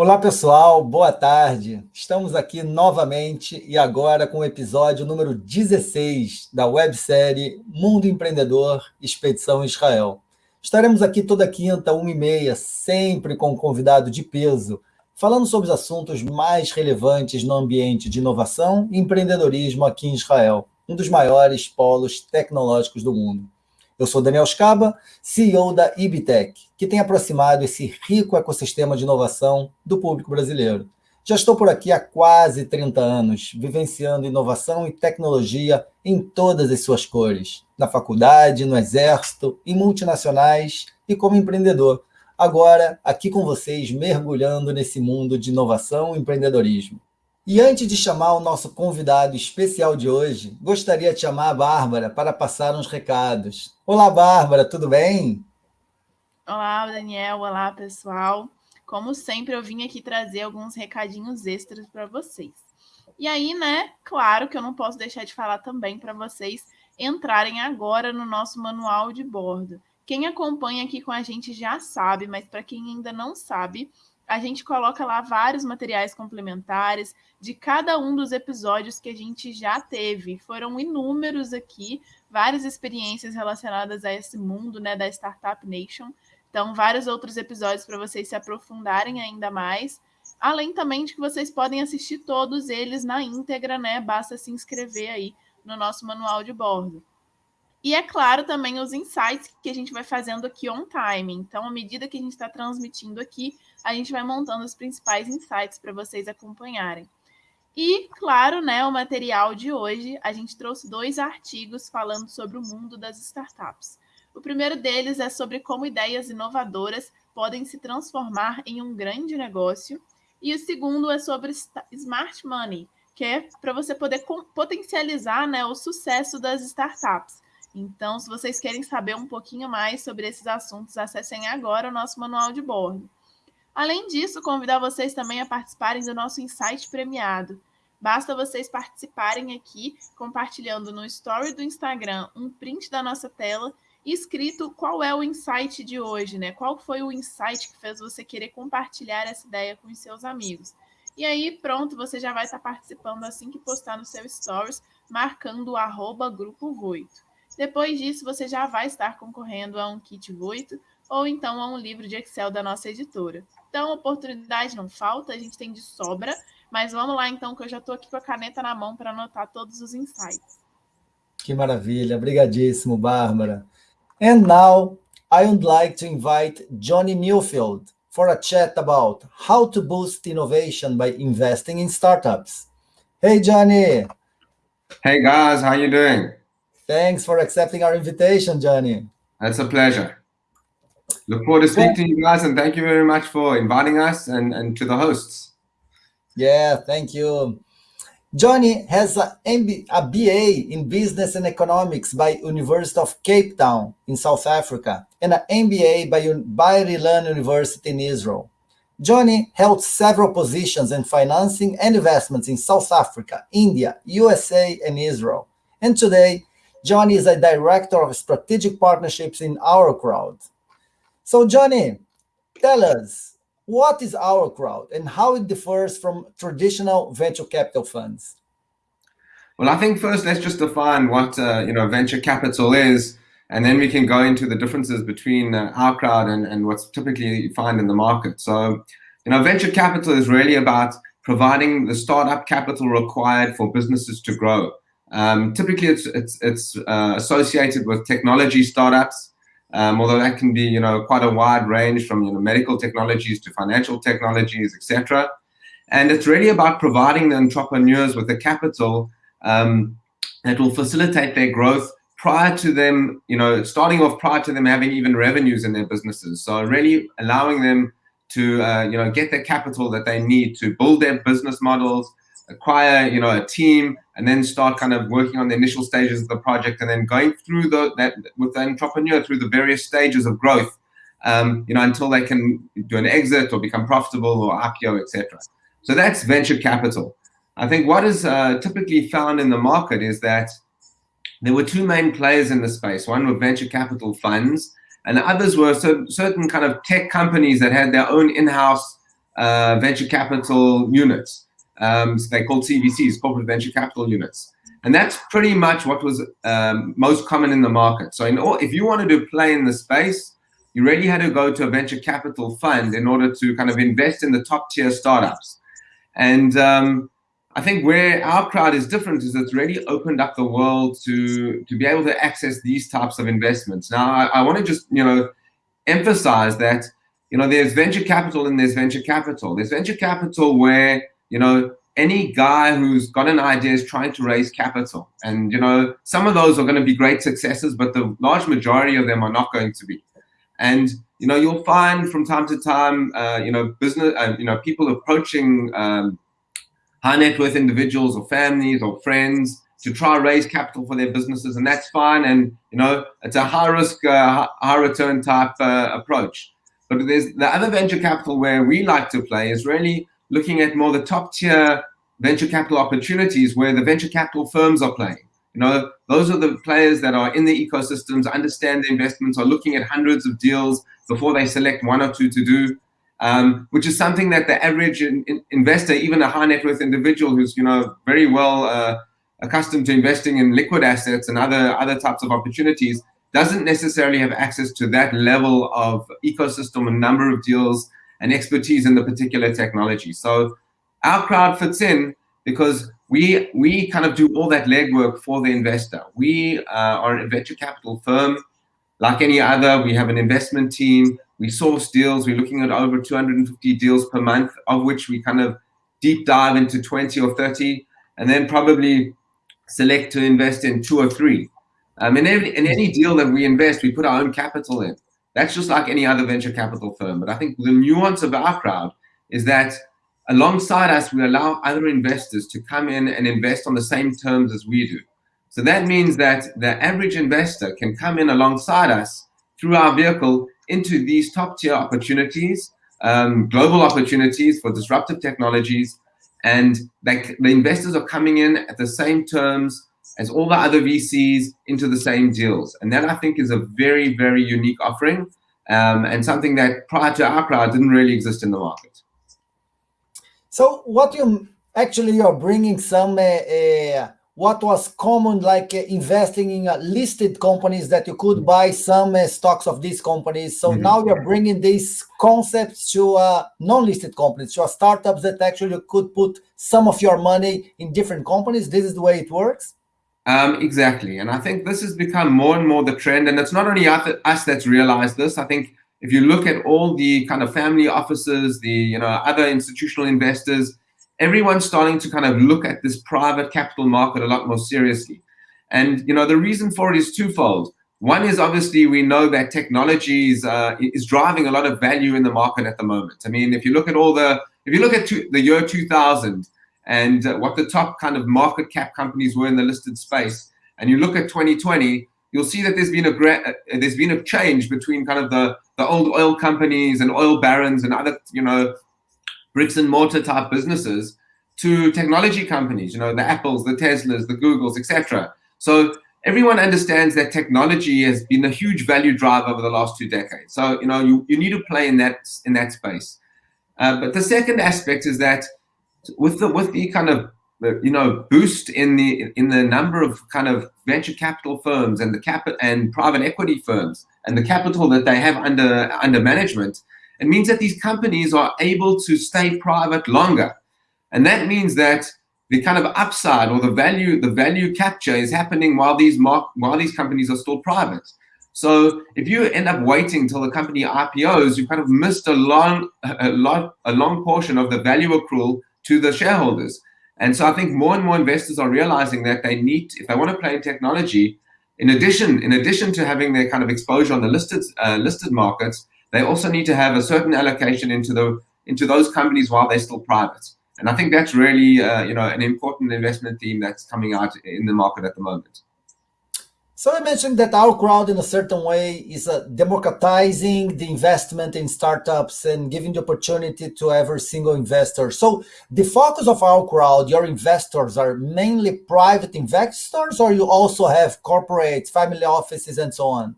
Olá, pessoal, boa tarde. Estamos aqui novamente e agora com o episódio número 16 da websérie Mundo Empreendedor Expedição Israel. Estaremos aqui toda quinta, uma e meia, sempre com um convidado de peso, falando sobre os assuntos mais relevantes no ambiente de inovação e empreendedorismo aqui em Israel, um dos maiores polos tecnológicos do mundo. Eu sou Daniel Scaba, CEO da Ibitec, que tem aproximado esse rico ecossistema de inovação do público brasileiro. Já estou por aqui há quase 30 anos, vivenciando inovação e tecnologia em todas as suas cores, na faculdade, no exército, em multinacionais e como empreendedor. Agora, aqui com vocês, mergulhando nesse mundo de inovação e empreendedorismo. E antes de chamar o nosso convidado especial de hoje, gostaria de chamar a Bárbara para passar uns recados. Olá, Bárbara, tudo bem? Olá, Daniel. Olá, pessoal. Como sempre, eu vim aqui trazer alguns recadinhos extras para vocês. E aí, né, claro que eu não posso deixar de falar também para vocês entrarem agora no nosso manual de bordo. Quem acompanha aqui com a gente já sabe, mas para quem ainda não sabe, a gente coloca lá vários materiais complementares de cada um dos episódios que a gente já teve. Foram inúmeros aqui, várias experiências relacionadas a esse mundo né, da Startup Nation. Então, vários outros episódios para vocês se aprofundarem ainda mais. Além também de que vocês podem assistir todos eles na íntegra, né? Basta se inscrever aí no nosso manual de bordo. E é claro também os insights que a gente vai fazendo aqui on time. Então, à medida que a gente está transmitindo aqui, a gente vai montando os principais insights para vocês acompanharem. E, claro, né, o material de hoje, a gente trouxe dois artigos falando sobre o mundo das startups. O primeiro deles é sobre como ideias inovadoras podem se transformar em um grande negócio. E o segundo é sobre Smart Money, que é para você poder potencializar né, o sucesso das startups. Então, se vocês querem saber um pouquinho mais sobre esses assuntos, acessem agora o nosso manual de bordo. Além disso, convidar vocês também a participarem do nosso Insight premiado. Basta vocês participarem aqui, compartilhando no story do Instagram um print da nossa tela escrito qual é o insight de hoje, né? Qual foi o insight que fez você querer compartilhar essa ideia com os seus amigos. E aí, pronto, você já vai estar participando assim que postar no seu stories, marcando o arroba Grupo Voito. Depois disso, você já vai estar concorrendo a um kit Voito ou então a um livro de Excel da nossa editora. Então, oportunidade não falta, a gente tem de sobra, mas vamos lá então, que eu já estou aqui com a caneta na mão para anotar todos os insights. Que maravilha, obrigadíssimo, Bárbara. And now, I would like to invite Johnny Newfield for a chat about how to boost innovation by investing in startups. Hey, Johnny. Hey, guys, how you doing? Thanks for accepting our invitation, Johnny. That's a pleasure. Look forward to speaking to you guys, and thank you very much for inviting us and, and to the hosts. Yeah, thank you. Johnny has a, MB, a BA in Business and Economics by University of Cape Town in South Africa and an MBA by Bar Ilan University in Israel. Johnny held several positions in financing and investments in South Africa, India, USA, and Israel. And today, Johnny is a director of strategic partnerships in Our Crowd. So, Johnny, tell us what is Our Crowd and how it differs from traditional venture capital funds. Well, I think first let's just define what uh, you know venture capital is, and then we can go into the differences between uh, our crowd and, and what's typically you find in the market. So, you know, venture capital is really about providing the startup capital required for businesses to grow. Um, typically, it's it's it's uh, associated with technology startups, um, although that can be you know quite a wide range from you know medical technologies to financial technologies, etc. And it's really about providing the entrepreneurs with the capital um, that will facilitate their growth prior to them, you know, starting off prior to them having even revenues in their businesses. So really allowing them to uh, you know get the capital that they need to build their business models, acquire you know a team and then start kind of working on the initial stages of the project and then going through the that with the entrepreneur through the various stages of growth um, you know until they can do an exit or become profitable or IPO etc so that's venture capital. I think what is uh, typically found in the market is that there were two main players in the space. One were venture capital funds and the others were certain kind of tech companies that had their own in-house uh, venture capital units. Um, they're called CVCs, corporate venture capital units. And that's pretty much what was um, most common in the market. So in all, if you wanted to play in the space, you really had to go to a venture capital fund in order to kind of invest in the top tier startups. And um, I think where our crowd is different is it's really opened up the world to, to be able to access these types of investments. Now, I, I want to just, you know, emphasize that, you know, there's venture capital and there's venture capital. There's venture capital where, you know, any guy who's got an idea is trying to raise capital. And, you know, some of those are going to be great successes, but the large majority of them are not going to be. And, you know, you'll find from time to time, uh, you know, business, uh, you know, people approaching um, high net worth individuals or families or friends to try to raise capital for their businesses. And that's fine. And, you know, it's a high risk, uh, high return type uh, approach. But there's the other venture capital where we like to play is really looking at more the top tier venture capital opportunities where the venture capital firms are playing. You know, those are the players that are in the ecosystems, understand the investments, are looking at hundreds of deals before they select one or two to do, um, which is something that the average in, in investor, even a high net worth individual who's, you know, very well uh, accustomed to investing in liquid assets and other, other types of opportunities, doesn't necessarily have access to that level of ecosystem and number of deals and expertise in the particular technology. So our crowd fits in because we we kind of do all that legwork for the investor. We uh, are a venture capital firm. Like any other, we have an investment team. We source deals. We're looking at over 250 deals per month, of which we kind of deep dive into 20 or 30, and then probably select to invest in two or three. Um, in, every, in any deal that we invest, we put our own capital in. That's just like any other venture capital firm. But I think the nuance of our crowd is that alongside us, we allow other investors to come in and invest on the same terms as we do. So that means that the average investor can come in alongside us through our vehicle into these top tier opportunities, um, global opportunities for disruptive technologies. And they, the investors are coming in at the same terms as all the other VCs into the same deals. And that I think is a very, very unique offering um, and something that prior to our crowd didn't really exist in the market. So what you actually you're bringing some uh, uh, what was common like uh, investing in uh, listed companies that you could buy some uh, stocks of these companies. So mm -hmm. now you're bringing these concepts to uh, non-listed companies, to startups that actually could put some of your money in different companies. This is the way it works. Um, exactly. And I think this has become more and more the trend. And it's not only us that's realized this. I think if you look at all the kind of family offices, the you know other institutional investors, everyone's starting to kind of look at this private capital market a lot more seriously. And you know the reason for it is twofold. One is obviously we know that technology is, uh, is driving a lot of value in the market at the moment. I mean, if you look at all the, if you look at two, the year 2000, and uh, what the top kind of market cap companies were in the listed space, and you look at 2020, you'll see that there's been a uh, there's been a change between kind of the the old oil companies and oil barons and other you know bricks and mortar type businesses to technology companies, you know the Apples, the Teslas, the Googles, etc. So everyone understands that technology has been a huge value driver over the last two decades. So you know you, you need to play in that in that space. Uh, but the second aspect is that with the with the kind of you know boost in the in the number of kind of venture capital firms and the cap and private equity firms and the capital that they have under under management it means that these companies are able to stay private longer. And that means that the kind of upside or the value the value capture is happening while these mark while these companies are still private. So if you end up waiting till the company IPOs, you kind of missed a long, a lot, a long portion of the value accrual to the shareholders. And so I think more and more investors are realizing that they need, if they want to play in technology, in addition, in addition to having their kind of exposure on the listed uh, listed markets, they also need to have a certain allocation into the into those companies while they're still private. And I think that's really uh, you know an important investment theme that's coming out in the market at the moment. So I mentioned that our crowd in a certain way is uh, democratizing the investment in startups and giving the opportunity to every single investor. So the focus of our crowd, your investors are mainly private investors or you also have corporate family offices and so on?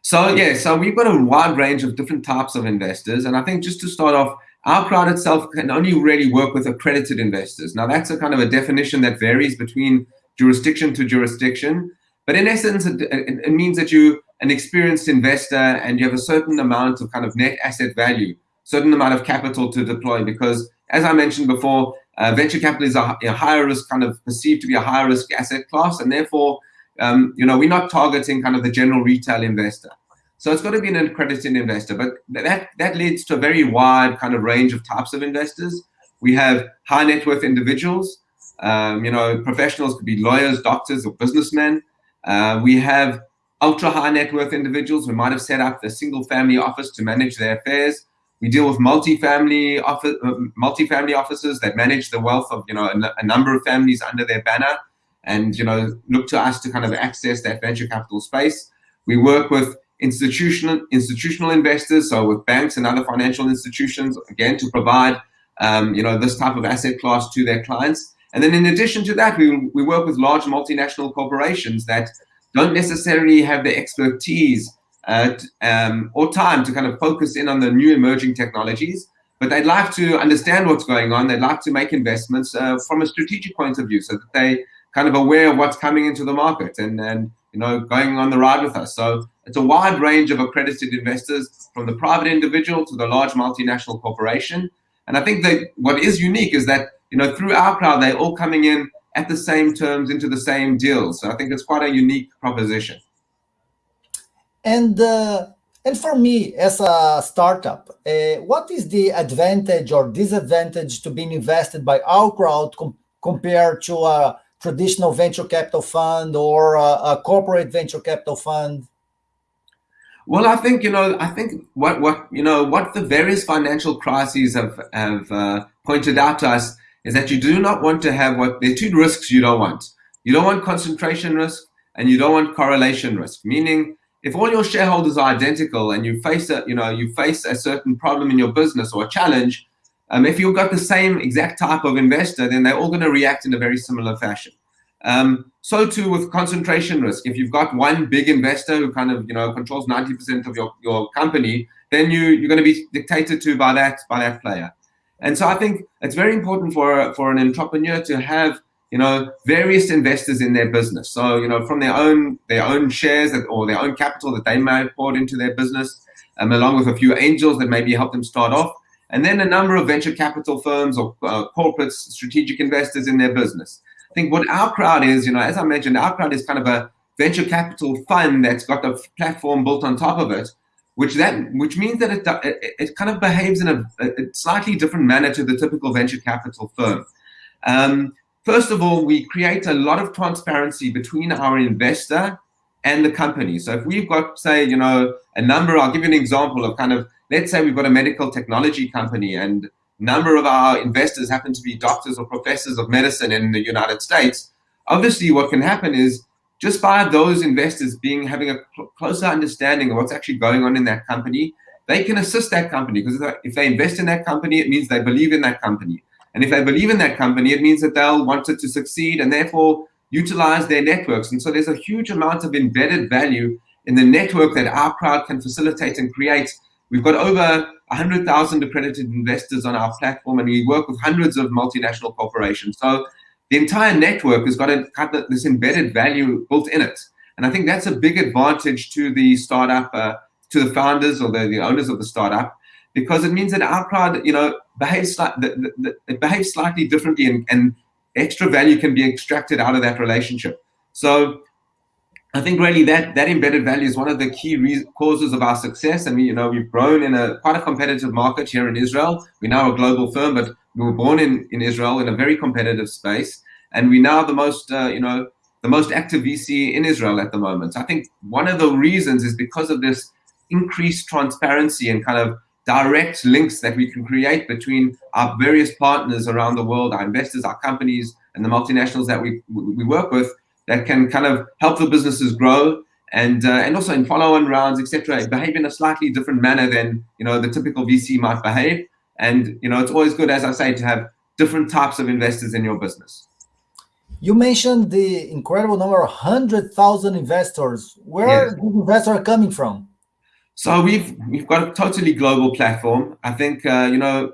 So yeah, so we've got a wide range of different types of investors. And I think just to start off, our crowd itself can only really work with accredited investors. Now, that's a kind of a definition that varies between jurisdiction to jurisdiction. But in essence, it, it, it means that you're an experienced investor and you have a certain amount of kind of net asset value, certain amount of capital to deploy. Because as I mentioned before, uh, venture capital is a, a, higher risk, kind of perceived to be a higher risk asset class, and therefore, um, you know, we're not targeting kind of the general retail investor. So it's got to be an accredited investor, but that that leads to a very wide kind of range of types of investors. We have high net worth individuals, um, you know, professionals could be lawyers, doctors, or businessmen. Uh, we have ultra high net worth individuals who might have set up a single family office to manage their affairs. We deal with multi-family office, uh, multi-family offices that manage the wealth of you know a, a, number of families under their banner, and you know look to us to kind of access that venture capital space. We work with institutional institutional investors, so with banks and other financial institutions, again to provide um, you know this type of asset class to their clients. And then in addition to that, we we work with large multinational corporations that don't necessarily have the expertise uh, um, or time to kind of focus in on the new emerging technologies, but they'd like to understand what's going on. They'd like to make investments uh, from a strategic point of view so that they kind of aware of what's coming into the market and, and you know going on the ride with us. So it's a wide range of accredited investors from the private individual to the large multinational corporation. And I think that what is unique is that you know through our crowd, they're all coming in at the same terms into the same deals. So I think it's quite a unique proposition. And uh, and for me, as a startup, uh, what is the advantage or disadvantage to being invested by our crowd com compared to a traditional venture capital fund or a, a, corporate venture capital fund? Well, I think you know, I think what what you know what the various financial crises have have uh, pointed out to us is that you do not want to have what there are two risks you don't want. You don't want concentration risk and you don't want correlation risk, meaning if all your shareholders are identical and you face a, you know, you face a certain problem in your business or a challenge, um, if you've got the same exact type of investor, then they're all going to react in a very similar fashion. Um, so too with concentration risk. If you've got one big investor who kind of you know controls 90% of your, your company, then you you're going to be dictated to by that by that player. And so I think it's very important for for an entrepreneur to have you know various investors in their business. So you know from their own their own shares that, or their own capital that they may have poured into their business, um, along with a few angels that maybe help them start off, and then a number of venture capital firms or uh, corporates, strategic investors in their business. I think what our crowd is, you know, as I mentioned, our crowd is kind of a venture capital fund that's got a platform built on top of it which that which means that it, it, it kind of behaves in a, a, slightly different manner to the typical venture capital firm. Um, first of all, we create a lot of transparency between our investor and the company. So if we've got, say, you know, a number, I'll give you an example of kind of, let's say we've got a medical technology company and number of our investors happen to be doctors or professors of medicine in the United States. Obviously, what can happen is just by those investors being having a closer understanding of what's actually going on in that company, they can assist that company because if they invest in that company, it means they believe in that company. And if they believe in that company, it means that they'll want it to succeed and therefore utilize their networks. And so there's a huge amount of embedded value in the network that our crowd can facilitate and create. We've got over 100,000 accredited investors on our platform, and we work with hundreds of multinational corporations. So the entire network has got, a, this embedded value built in it. And I think that's a big advantage to the startup, uh, to the founders or the, the owners of the startup, because it means that our crowd, you know, behaves the, the, it behaves slightly differently, and, and extra value can be extracted out of that relationship. So I think really that that embedded value is one of the key causes of our success. And we, you know, we've grown in a quite a competitive market here in Israel. We're now a global firm, but we were born in, in Israel in a very competitive space, and we're now the most, uh, you know, the most active VC in Israel at the moment. So I think one of the reasons is because of this increased transparency and kind of direct links that we can create between our various partners around the world, our investors, our companies, and the multinationals that we we work with that can kind of help the businesses grow and uh, and also in follow-on rounds, etc., behave in a slightly different manner than you know the typical VC might behave. And you know, it's always good, as I say, to have different types of investors in your business. You mentioned the incredible number of 100,000 investors. Where yes. these investors are coming from? So we've we've got a totally global platform. I think uh, you know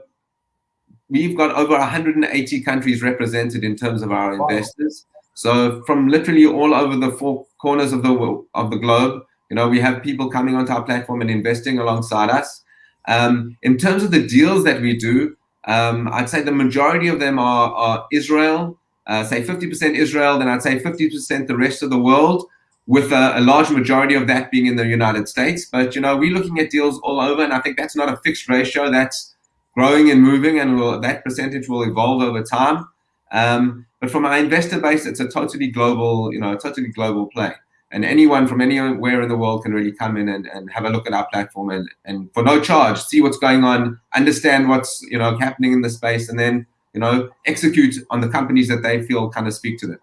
we've got over 180 countries represented in terms of our wow. investors. So from literally all over the four corners of the of the globe, you know, we have people coming onto our platform and investing alongside us. Um, in terms of the deals that we do, um, I'd say the majority of them are, are Israel, uh, say 50% Israel, then I'd say 50% the rest of the world, with a, a, large majority of that being in the United States. But, you know, we're looking at deals all over, and I think that's not a fixed ratio. That's growing and moving, and will, that percentage will evolve over time. Um, but from our investor base, it's a totally global, you know, totally global play. And anyone from anywhere in the world can really come in and, and have a look at our platform and, and for no charge see what's going on understand what's you know happening in the space and then you know execute on the companies that they feel kind of speak to them.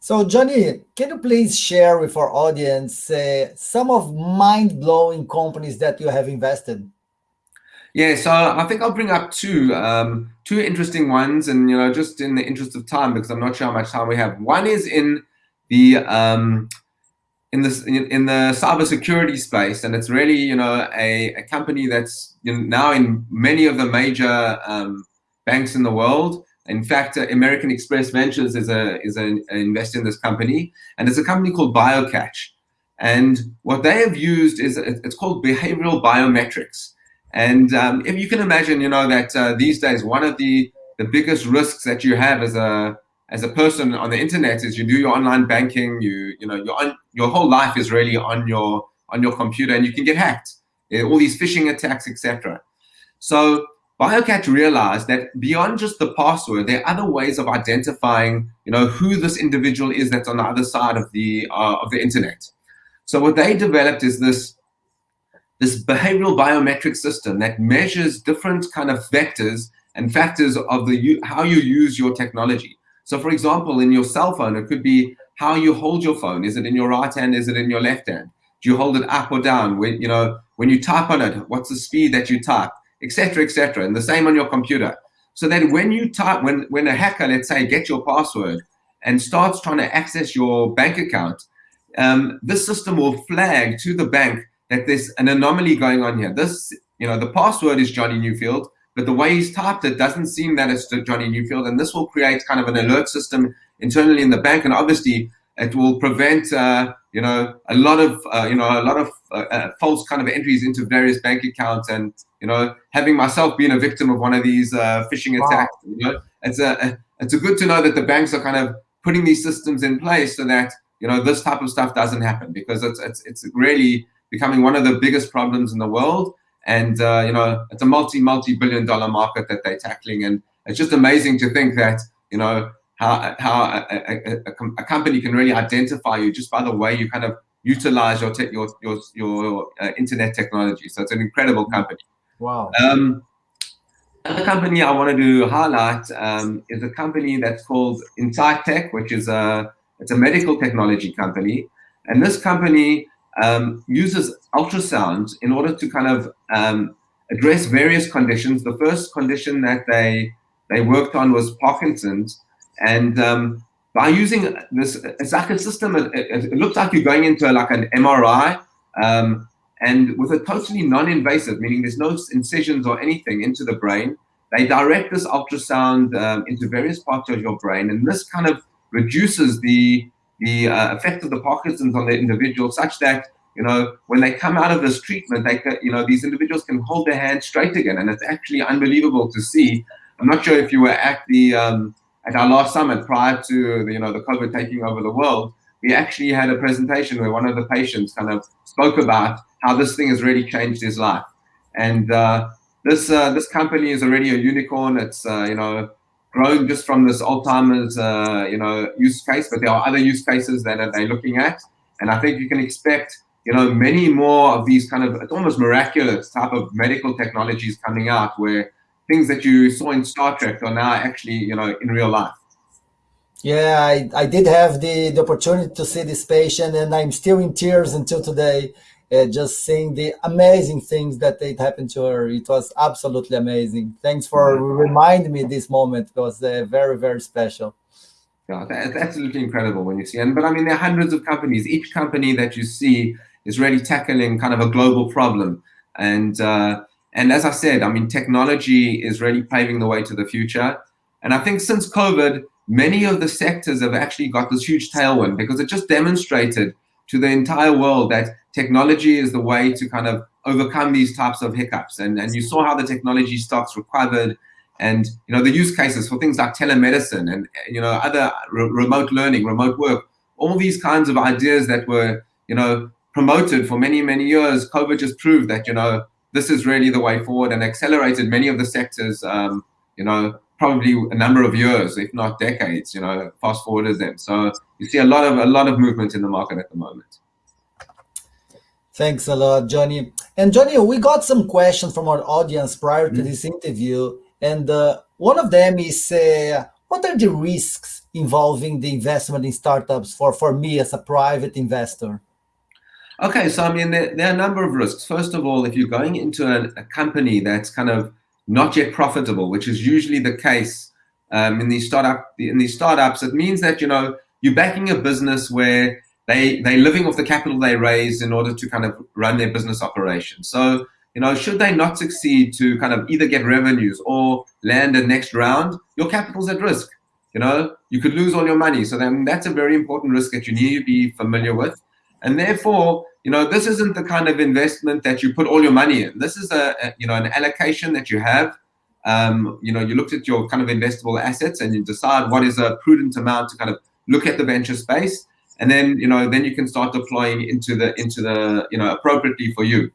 So johnny can you please share with our audience uh, some of mind-blowing companies that you have invested yeah, so I think I'll bring up two um, two interesting ones, and you know, just in the interest of time, because I'm not sure how much time we have. One is in the um, in the in the cybersecurity space, and it's really you know a, a company that's now in many of the major um, banks in the world. In fact, uh, American Express Ventures is a is an investor in this company, and it's a company called BioCatch. And what they have used is it's called behavioral biometrics. And um, if you can imagine, you know that uh, these days one of the the biggest risks that you have as a as a person on the internet is you do your online banking, you you know your on, your whole life is really on your on your computer, and you can get hacked. All these phishing attacks, etc. So BioCatch realized that beyond just the password, there are other ways of identifying, you know, who this individual is that's on the other side of the uh, of the internet. So what they developed is this this behavioral biometric system that measures different kind of vectors and factors of the how you use your technology. So for example, in your cell phone, it could be how you hold your phone. Is it in your right hand? Is it in your left hand? Do you hold it up or down? When you know when you type on it, what's the speed that you type, etc., etc. And the same on your computer. So that when you type, when when a hacker, let's say, gets your password and starts trying to access your bank account, um, this system will flag to the bank that there's an anomaly going on here. This, you know, the password is Johnny Newfield, but the way he's typed it doesn't seem that it's Johnny Newfield, and this will create kind of an alert system internally in the bank, and obviously it will prevent, uh, you know, a lot of, uh, you know, a lot of uh, uh false kind of entries into various bank accounts, and you know, having myself been a victim of one of these uh, phishing attacks, you know, it's a it's a good to know that the banks are kind of putting these systems in place so that you know this type of stuff doesn't happen because it's it's it's really becoming one of the biggest problems in the world. And uh, you know it's a multi multi billion dollar market that they're tackling. And it's just amazing to think that you know how how a, a, a, company can really identify you just by the way you kind of utilize your your your, your uh, internet technology. So it's an incredible company. Wow. Um, Another company I wanted to highlight um, is a company that's called InSightec, which is a it's a medical technology company, and this company um, uses ultrasound in order to kind of um, address various conditions. The first condition that they they worked on was Parkinson's, and um, by using this, it's like a system. It, it, looks like you're going into like an MRI, um, and with a totally non-invasive, meaning there's no incisions or anything into the brain. They direct this ultrasound um, into various parts of your brain, and this kind of reduces the the uh, effect of the Parkinson's on the individual such that, you know, when they come out of this treatment, they you know, these individuals can hold their hands straight again. And it's actually unbelievable to see. I'm not sure if you were at the, um, at our last summit prior to, the, you know, the COVID taking over the world, we actually had a presentation where one of the patients kind of spoke about how this thing has really changed his life. And uh, this uh, this company is already a unicorn. It's uh, you know grown just from this Alzheimer's, uh, you know, use case, but there are other use cases that they're looking at. And I think you can expect, you know, many more of these kind of, it's almost miraculous type of medical technologies coming out where things that you saw in Star Trek are now actually, you know, in real life. Yeah, I, I did have the, the opportunity to see this patient and I'm still in tears until today uh, just seeing the amazing things that it happened to her. It was absolutely amazing. Thanks for reminding me this moment. It was uh, very, very special. Yeah, that's absolutely incredible when you see. And but I mean, there are hundreds of companies. Each company that you see is really tackling kind of a global problem, and uh, And as I said, I mean, technology is really paving the way to the future. And I think since COVID, many of the sectors have actually got this huge tailwind because it just demonstrated to the entire world that technology is the way to kind of overcome these types of hiccups. And, and you saw how the technology stocks recovered and you know the use cases for things like telemedicine and you know other re remote learning, remote work, all these kinds of ideas that were you know promoted for many many years. COVID just proved that you know this is really the way forward and accelerated many of the sectors. Um, you know probably a number of years, if not decades. You know, fast forward forwarded them. So you see a lot of a lot of movement in the market at the moment. Thanks a lot, Johnny. And Johnny, we got some questions from our audience prior to mm this interview. And uh, one of them is, uh, what are the risks involving the investment in startups for, for me as a private investor? Okay, so I mean, there, there, are a number of risks. First of all, if you're going into a, a company that's kind of not yet profitable, which is usually the case um, in these startup in these startups, it means that you know you're backing a business where they they're living off the capital they raised in order to kind of run their business operation. So you know, should they not succeed to kind of either get revenues or land a next round, your capital's at risk. You know, you could lose all your money. So then that's a very important risk that you need to be familiar with. And therefore, you know, this isn't the kind of investment that you put all your money in. This is a, a you know, an allocation that you have. Um, you know, you looked at your kind of investable assets and you decide what is a prudent amount to kind of look at the venture space. And then, you know, then you can start deploying into the, into the, you know, appropriately for you.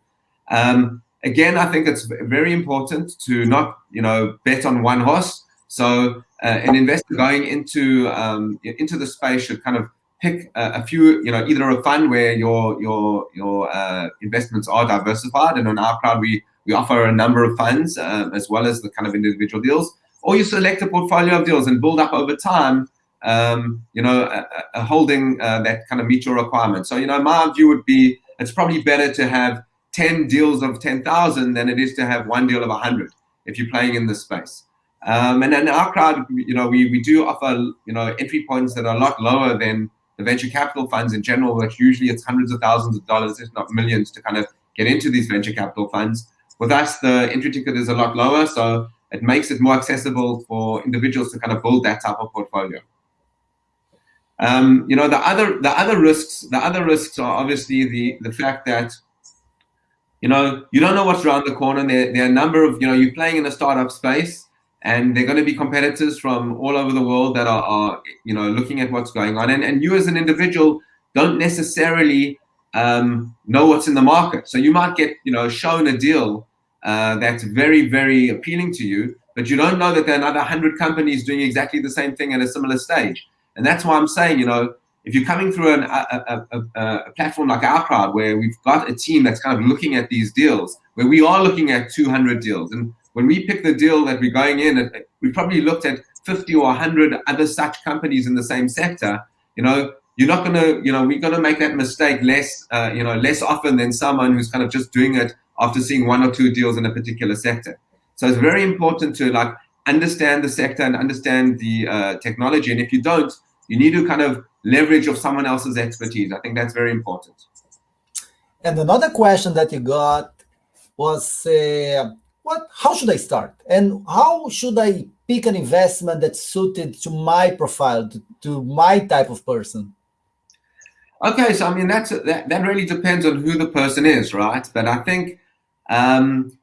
Um, again, I think it's very important to not, you know, bet on one horse. So uh, an investor going into um, into the space should kind of pick a, a, few, you know, either a fund where your your your uh, investments are diversified, and on our crowd we we offer a number of funds uh, as well as the kind of individual deals, or you select a portfolio of deals and build up over time. Um, you know, a, a holding uh, that kind of meet your requirements. So, you know, my view would be it's probably better to have 10 deals of 10,000 than it is to have one deal of 100 if you're playing in this space. Um, and in our crowd, you know, we, we do offer, you know, entry points that are a lot lower than the venture capital funds in general, which usually it's hundreds of thousands of dollars, if not millions, to kind of get into these venture capital funds. With us, the entry ticket is a lot lower, so it makes it more accessible for individuals to kind of build that type of portfolio. Um, you know, the other the other risks, the other risks are obviously the the fact that you know, you don't know what's around the corner. There, there are a number of, you know, you're playing in a startup space and they're going to be competitors from all over the world that are, are you know, looking at what's going on. And, and you as an individual don't necessarily um, know what's in the market. So you might get, you know, shown a deal uh, that's very, very appealing to you, but you don't know that there are another 100 companies doing exactly the same thing at a similar stage. And that's why I'm saying, you know, if you're coming through an, a, a, a, platform like our crowd, where we've got a team that's kind of looking at these deals, where we are looking at 200 deals, and when we pick the deal that we're going in, we probably looked at 50 or 100 other such companies in the same sector. You know, you're not going to, you know, we're going to make that mistake less, uh, you know, less often than someone who's kind of just doing it after seeing one or two deals in a particular sector. So it's very important to like understand the sector and understand the uh, technology. And if you don't, you need to kind of leverage of someone else's expertise. I think that's very important. And another question that you got was, uh, what? How should I start? And how should I pick an investment that's suited to my profile, to, to my type of person? Okay, so I mean that's that, that really depends on who the person is, right? But I think um,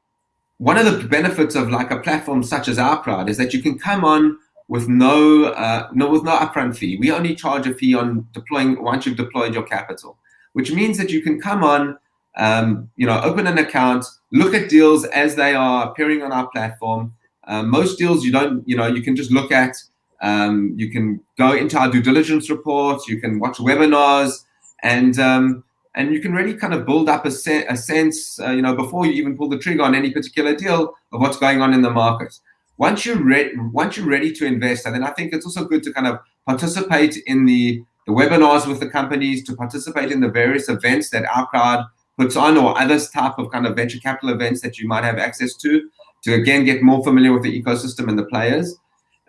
one of the benefits of like a platform such as our crowd is that you can come on with no, uh, no, with no upfront fee. We only charge a fee on deploying once you've deployed your capital, which means that you can come on, um, you know, open an account, look at deals as they are appearing on our platform. Uh, most deals you don't, you know, you can just look at. Um, you can go into our due diligence reports. You can watch webinars, and um, and you can really kind of build up a, se a sense, uh, you know, before you even pull the trigger on any particular deal of what's going on in the market once you're ready, once you're ready to invest, and then I think it's also good to kind of participate in the, the webinars with the companies, to participate in the various events that our crowd puts on, or other type of kind of venture capital events that you might have access to, to again get more familiar with the ecosystem and the players.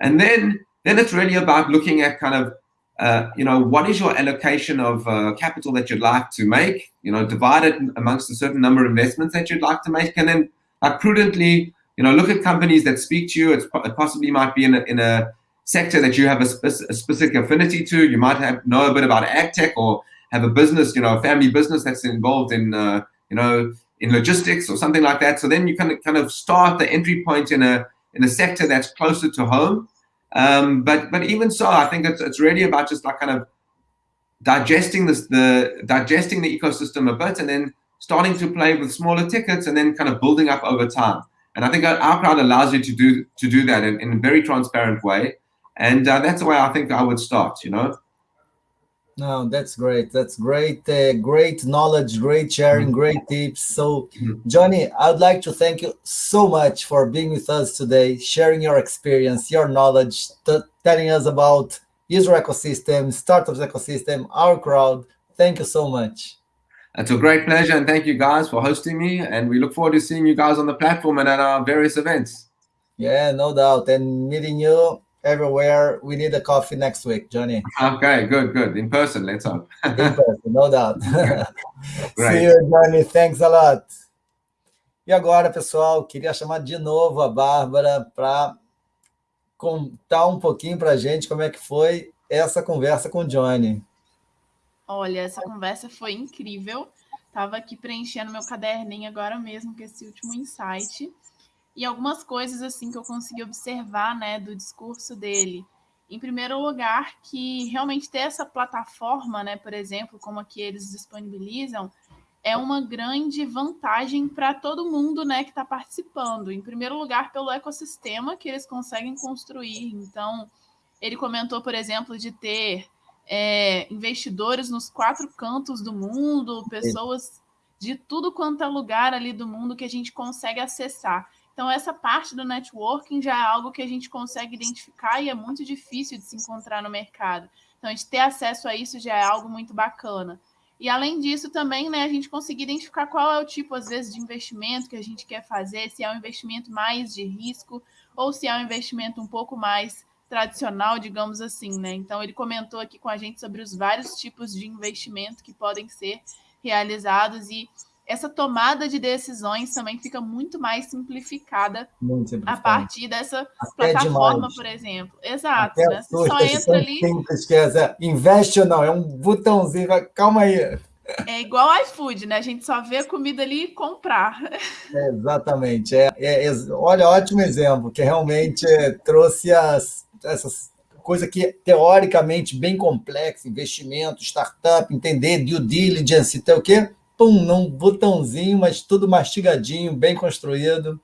And then, then it's really about looking at kind of uh, you know, what is your allocation of uh, capital that you'd like to make? You know, divide it amongst a certain number of investments that you'd like to make, and then prudently, you know, look at companies that speak to you. It's, it possibly might be in a, in a sector that you have a, spe a, specific affinity to. You might have know a bit about ag tech or have a business, you know, a family business that's involved in, uh, you know, in logistics or something like that. So then you can kind of start the entry point in a in a sector that's closer to home. Um, but but even so, I think it's it's really about just like kind of digesting this the digesting the ecosystem a bit and then starting to play with smaller tickets and then kind of building up over time. And I think our crowd allows you to do to do that in, in a very transparent way. And uh, that's the way I think I would start, you know. No, that's great. That's great. Uh, great knowledge, great sharing, mm-hmm. great tips. So, mm-hmm. Johnny, I'd like to thank you so much for being with us today, sharing your experience, your knowledge, telling us about user ecosystem, startups ecosystem, our crowd. Thank you so much. It's a great pleasure, and thank you guys for hosting me. And we look forward to seeing you guys on the platform and at our various events. Yeah, no doubt. And meeting you everywhere. We need a coffee next week, Johnny. Okay, good, good. In person, let's hope. In person, no doubt. See you, Johnny. Thanks a lot. E agora, pessoal, queria chamar de novo a Bárbara para contar um pouquinho para a gente como é que foi essa conversa com o Johnny. Olha, essa conversa foi incrível. Estava aqui preenchendo meu caderninho agora mesmo com esse último insight. E algumas coisas assim que eu consegui observar né, do discurso dele. Em primeiro lugar, que realmente ter essa plataforma, né, por exemplo, como a que eles disponibilizam, é uma grande vantagem para todo mundo né, que está participando. Em primeiro lugar, pelo ecossistema que eles conseguem construir. Então, ele comentou, por exemplo, de ter é, investidores nos quatro cantos do mundo, pessoas de tudo quanto é lugar ali do mundo que a gente consegue acessar. Então, essa parte do networking já é algo que a gente consegue identificar e é muito difícil de se encontrar no mercado. Então, a gente ter acesso a isso já é algo muito bacana. E além disso, também, né, a gente conseguir identificar qual é o tipo, às vezes, de investimento que a gente quer fazer, se é um investimento mais de risco ou se é um investimento um pouco mais tradicional, digamos assim, né? Então ele comentou aqui com a gente sobre os vários tipos de investimento que podem ser realizados e essa tomada de decisões também fica muito mais simplificada, muito a partir dessa Até plataforma, demais. por exemplo. Exato. Né? Você só entra ali. Simples que é, investe ou não, é um botãozinho, calma aí. É igual iFood, né? A gente só vê a comida ali e comprar. É, exatamente. É, é, é, olha, ótimo exemplo, que realmente trouxe as, essas coisa que é teoricamente bem complexa, investimento, startup, entender due diligence, então o quê? Pum, num botãozinho, mas tudo mastigadinho, bem construído.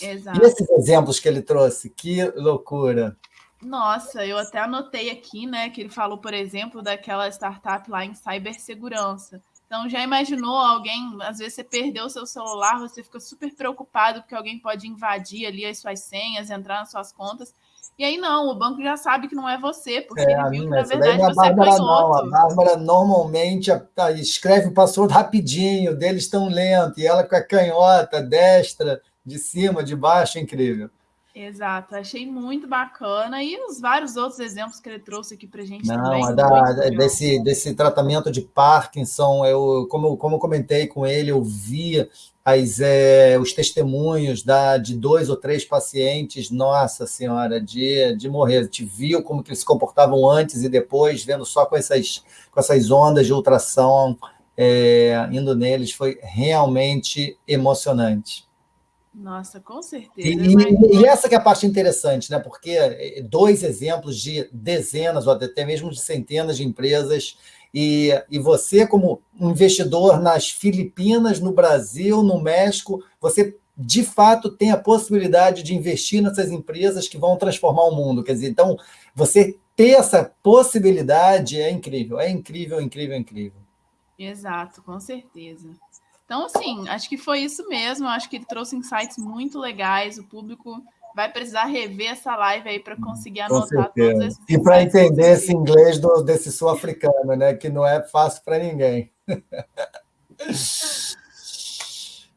Exato. E esses exemplos que ele trouxe, que loucura. Nossa, eu até anotei aqui, né, que ele falou, por exemplo, daquela startup lá em cibersegurança. Então, já imaginou alguém, às vezes você perdeu o seu celular, você fica super preocupado porque alguém pode invadir ali as suas senhas, entrar nas suas contas. E aí não, o banco já sabe que não é você, porque é, ele viu que na verdade você Bárbara, foi não. Outro. A Bárbara normalmente escreve o password rapidinho, deles tão lento, e ela com a canhota, destra, de cima, de baixo, incrível. Exato, achei muito bacana. E os vários outros exemplos que ele trouxe aqui para a gente Não, também. É da, desse, desse tratamento de Parkinson, eu, como, como eu comentei com ele, eu vi as, é, os testemunhos da, de dois ou três pacientes, nossa senhora, de, de morrer. Gente viu como que eles se comportavam antes e depois, vendo só com essas, com essas ondas de ultrassom é, indo neles, foi realmente emocionante. Nossa, com certeza. E, mas... e, essa que é a parte interessante, né? Porque é, dois exemplos de dezenas ou até mesmo de centenas de empresas e, e você, como investidor nas Filipinas, no Brasil, no México, você de fato tem a possibilidade de investir nessas empresas que vão transformar o mundo. Quer dizer, então, você ter essa possibilidade é incrível, é incrível, incrível, incrível. Exato, com certeza. Então, assim, acho que foi isso mesmo. Acho que ele trouxe insights muito legais. O público vai precisar rever essa live aí para conseguir anotar todos esses E para entender esse inglês do, desse sul-africano, né? Que não é fácil para ninguém.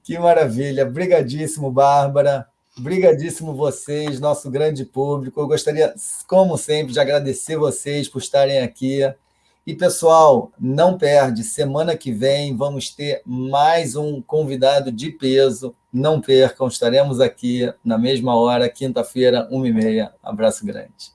que maravilha. Brigadíssimo, Bárbara. Brigadíssimo vocês, nosso grande público. Eu gostaria, como sempre, de agradecer vocês por estarem aqui. E, pessoal, não perde, semana que vem vamos ter mais um convidado de peso não percam, estaremos aqui na mesma hora, quinta-feira, uma e meia. Abraço grande.